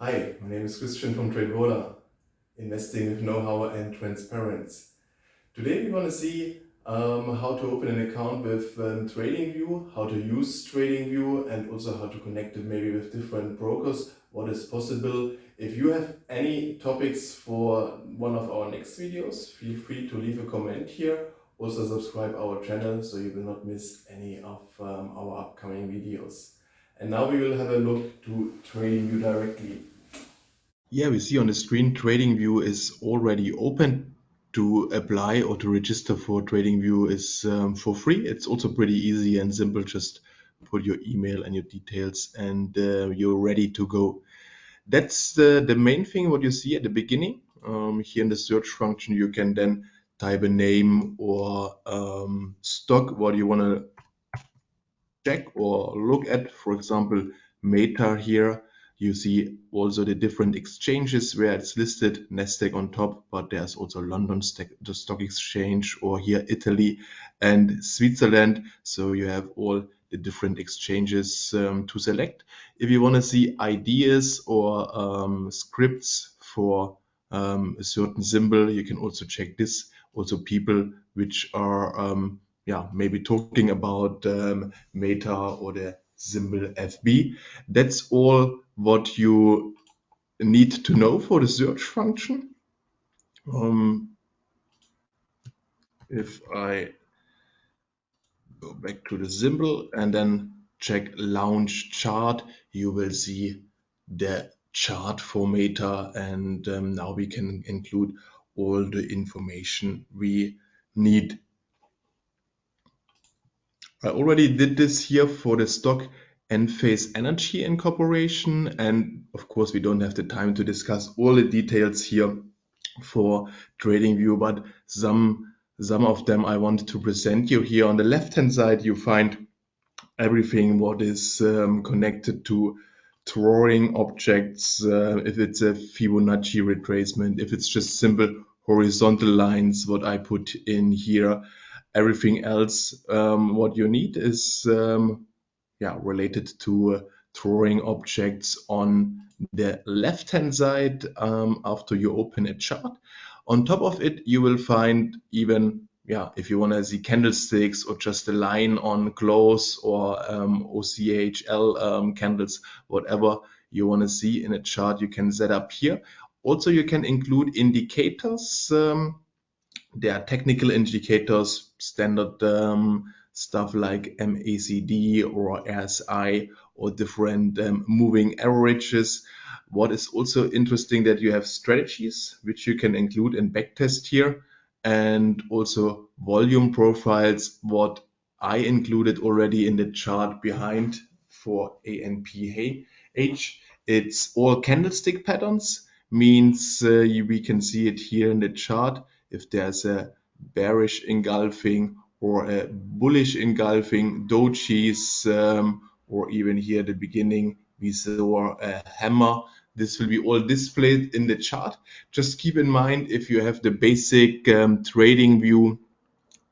Hi, my name is Christian from TradeVola, investing with know-how and transparency. Today we want to see um, how to open an account with um, TradingView, how to use TradingView and also how to connect it maybe with different brokers, what is possible. If you have any topics for one of our next videos, feel free to leave a comment here. Also subscribe our channel so you will not miss any of um, our upcoming videos. And now we will have a look to TradingView directly. Yeah, we see on the screen TradingView is already open. To apply or to register for TradingView is um, for free. It's also pretty easy and simple. Just put your email and your details and uh, you're ready to go. That's the, the main thing what you see at the beginning. Um, here in the search function, you can then type a name or um, stock what you want to check or look at. For example, Meta here. You see also the different exchanges where it's listed, Nasdaq on top, but there's also London the stock exchange or here Italy and Switzerland. So you have all the different exchanges um, to select. If you want to see ideas or um, scripts for um, a certain symbol, you can also check this. Also people which are um, yeah, maybe talking about um, Meta or the symbol FB. That's all what you need to know for the search function. Um, if I go back to the symbol and then check launch chart, you will see the chart for Meta and um, now we can include all the information we need I already did this here for the stock Enphase Energy Incorporation. And of course, we don't have the time to discuss all the details here for TradingView, but some, some of them I want to present you here. On the left-hand side, you find everything what is um, connected to drawing objects, uh, if it's a Fibonacci retracement, if it's just simple horizontal lines, what I put in here, everything else um, what you need is um, yeah related to uh, drawing objects on the left hand side um, after you open a chart. On top of it you will find even yeah if you want to see candlesticks or just a line on close or um, OCHL um, candles whatever you want to see in a chart you can set up here. Also you can include indicators um, there are technical indicators, standard um, stuff like MACD or RSI or different um, moving averages. What is also interesting that you have strategies which you can include in backtest here and also volume profiles what I included already in the chart behind for ENPH. It's all candlestick patterns means uh, we can see it here in the chart if there's a bearish engulfing or a bullish engulfing dojis um, or even here at the beginning we saw a hammer. This will be all displayed in the chart. Just keep in mind if you have the basic um, TradingView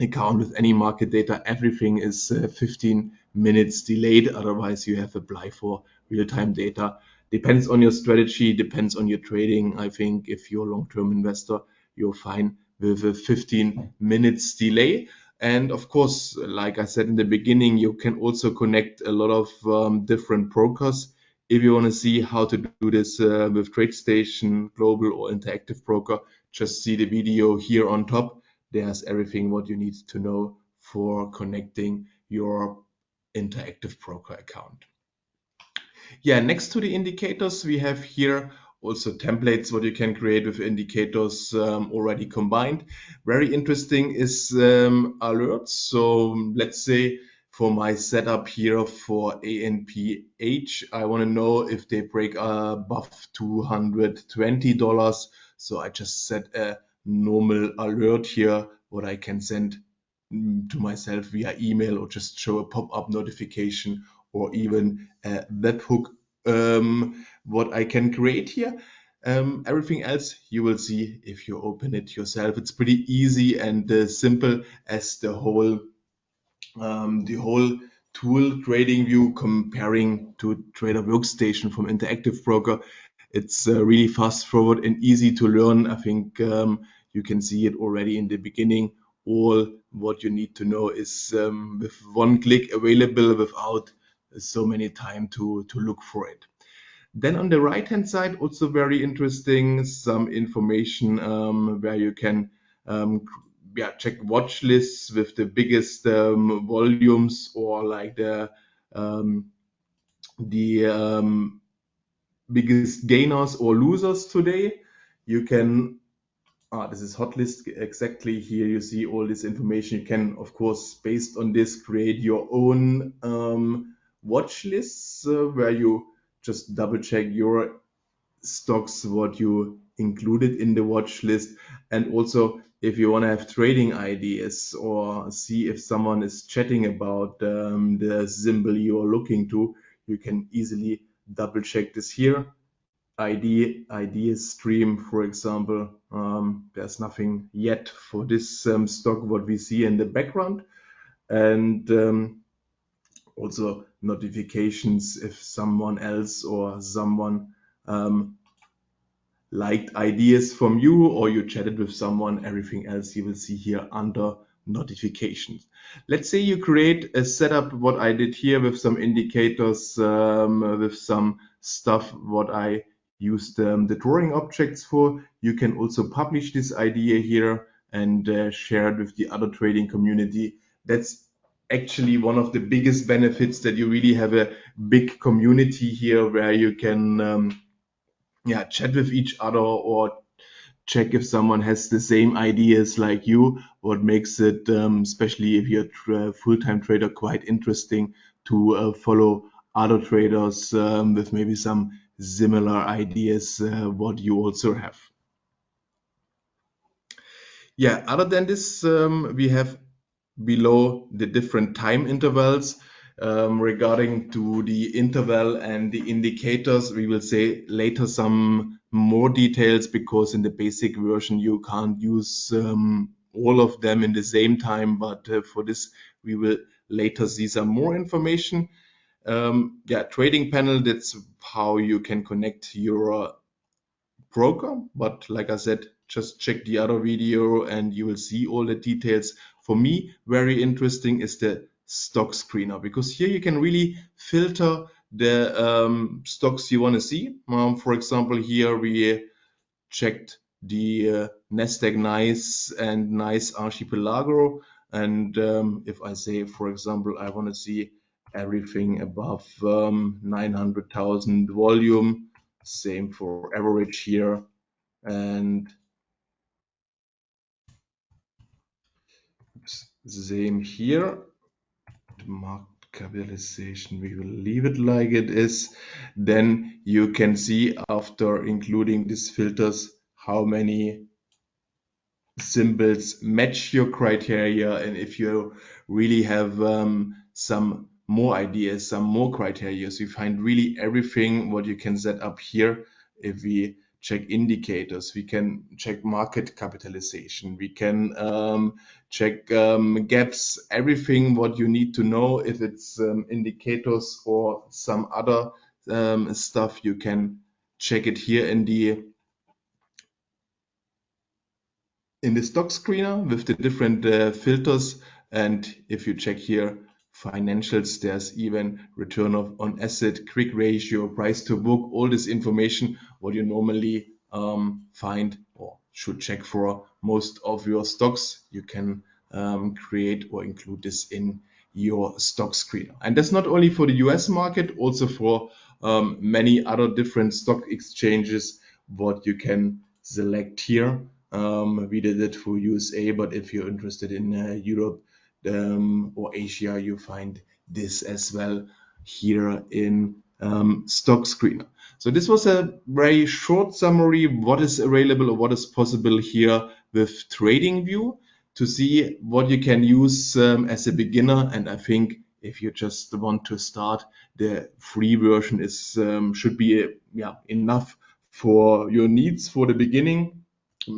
account with any market data everything is uh, 15 minutes delayed. Otherwise you have apply for real-time data. Depends on your strategy depends on your trading. I think if you're a long-term investor you're fine with a 15 minutes delay. And of course, like I said in the beginning, you can also connect a lot of um, different brokers. If you want to see how to do this uh, with TradeStation, Global or Interactive Broker, just see the video here on top. There's everything what you need to know for connecting your Interactive Broker account. Yeah, next to the indicators, we have here also templates what you can create with indicators um, already combined. Very interesting is um, alerts. So let's say for my setup here for ENPH, I want to know if they break above $220. So I just set a normal alert here, what I can send mm, to myself via email or just show a pop-up notification or even a webhook um, what I can create here. Um, everything else you will see if you open it yourself. It's pretty easy and uh, simple as the whole um, the whole tool TradingView comparing to Trader Workstation from Interactive Broker. it's uh, really fast forward and easy to learn. I think um, you can see it already in the beginning. All what you need to know is um, with one click available without so many time to, to look for it. Then on the right hand side, also very interesting, some information um, where you can um, yeah, check watch lists with the biggest um, volumes or like the um, the um, biggest gainers or losers today. You can, ah, this is hot list exactly here. You see all this information. You can, of course, based on this, create your own um, watch lists uh, where you just double check your stocks, what you included in the watch list. And also, if you want to have trading ideas or see if someone is chatting about um, the symbol you are looking to, you can easily double check this here. ID, ideas stream, for example, um, there's nothing yet for this um, stock, what we see in the background. And um, also notifications if someone else or someone um, liked ideas from you or you chatted with someone, everything else you will see here under notifications. Let's say you create a setup, what I did here with some indicators, um, with some stuff, what I used um, the drawing objects for. You can also publish this idea here and uh, share it with the other trading community. That's actually one of the biggest benefits that you really have a big community here where you can um, yeah chat with each other or check if someone has the same ideas like you. What makes it um, especially if you're a full-time trader quite interesting to uh, follow other traders um, with maybe some similar ideas uh, what you also have. Yeah other than this um, we have below the different time intervals um, regarding to the interval and the indicators, we will say later some more details because in the basic version you can't use um, all of them in the same time. But uh, for this, we will later see some more information. Um, yeah, trading panel, that's how you can connect your broker. But like I said, just check the other video and you will see all the details. For me, very interesting is the stock screener because here you can really filter the um, stocks you want to see. Um, for example, here we checked the uh, Nasdaq NYSE and NYSE Archipelago. And um, if I say, for example, I want to see everything above um, 900,000 volume, same for average here. And same here market capitalization we will leave it like it is. Then you can see after including these filters how many symbols match your criteria. And if you really have um, some more ideas some more criteria so you find really everything what you can set up here. If we check indicators, we can check market capitalization, we can um, check um, gaps, everything what you need to know. If it's um, indicators or some other um, stuff, you can check it here in the in the stock screener with the different uh, filters. And if you check here, financials, there's even return of, on asset, quick ratio, price to book, all this information, what you normally um, find or should check for most of your stocks. You can um, create or include this in your stock screener. And that's not only for the US market, also for um, many other different stock exchanges, what you can select here. Um, we did it for USA, but if you're interested in uh, Europe, um, or Asia, you find this as well here in um, Stock Screener. So this was a very short summary what is available or what is possible here with TradingView to see what you can use um, as a beginner. And I think if you just want to start, the free version is um, should be yeah enough for your needs for the beginning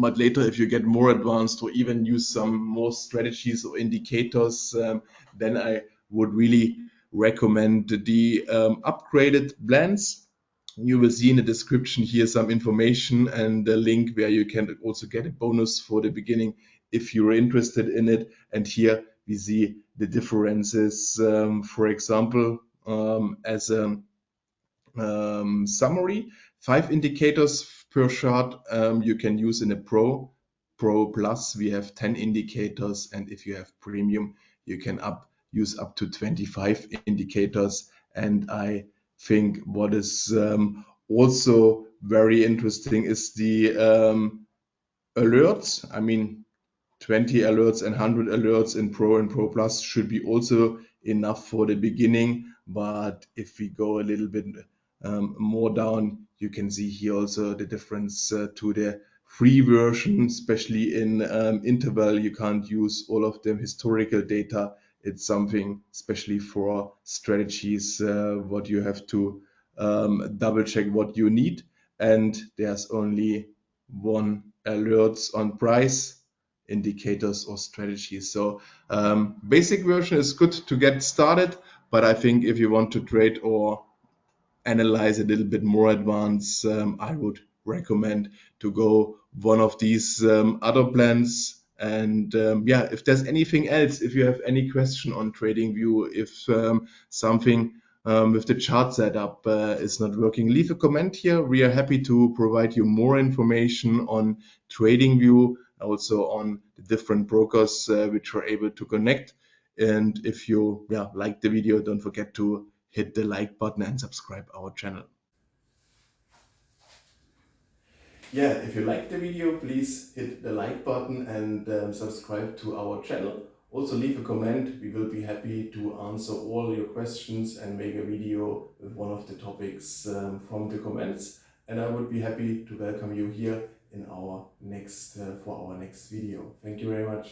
but later if you get more advanced or even use some more strategies or indicators um, then i would really recommend the um, upgraded blends you will see in the description here some information and a link where you can also get a bonus for the beginning if you're interested in it. And here we see the differences, um, for example, um, as a um, summary, five indicators per chart um, you can use in a Pro. Pro Plus, we have 10 indicators. And if you have Premium, you can up use up to 25 indicators. And I think what is um, also very interesting is the um, alerts. I mean, 20 alerts and 100 alerts in Pro and Pro Plus should be also enough for the beginning. But if we go a little bit um, more down, you can see here also the difference uh, to the free version, especially in um, interval. You can't use all of the historical data it's something especially for strategies uh, what you have to um, double check what you need. And there's only one alerts on price indicators or strategies. So um, basic version is good to get started but i think if you want to trade or analyze a little bit more advanced um, i would recommend to go one of these um, other plans and um, yeah, if there's anything else, if you have any question on TradingView, if um, something um, with the chart setup uh, is not working, leave a comment here. We are happy to provide you more information on TradingView, also on the different brokers uh, which are able to connect. And if you yeah, like the video, don't forget to hit the like button and subscribe our channel. yeah, if you like the video, please hit the like button and um, subscribe to our channel. Also leave a comment. We will be happy to answer all your questions and make a video with one of the topics um, from the comments. And I would be happy to welcome you here in our next uh, for our next video. Thank you very much.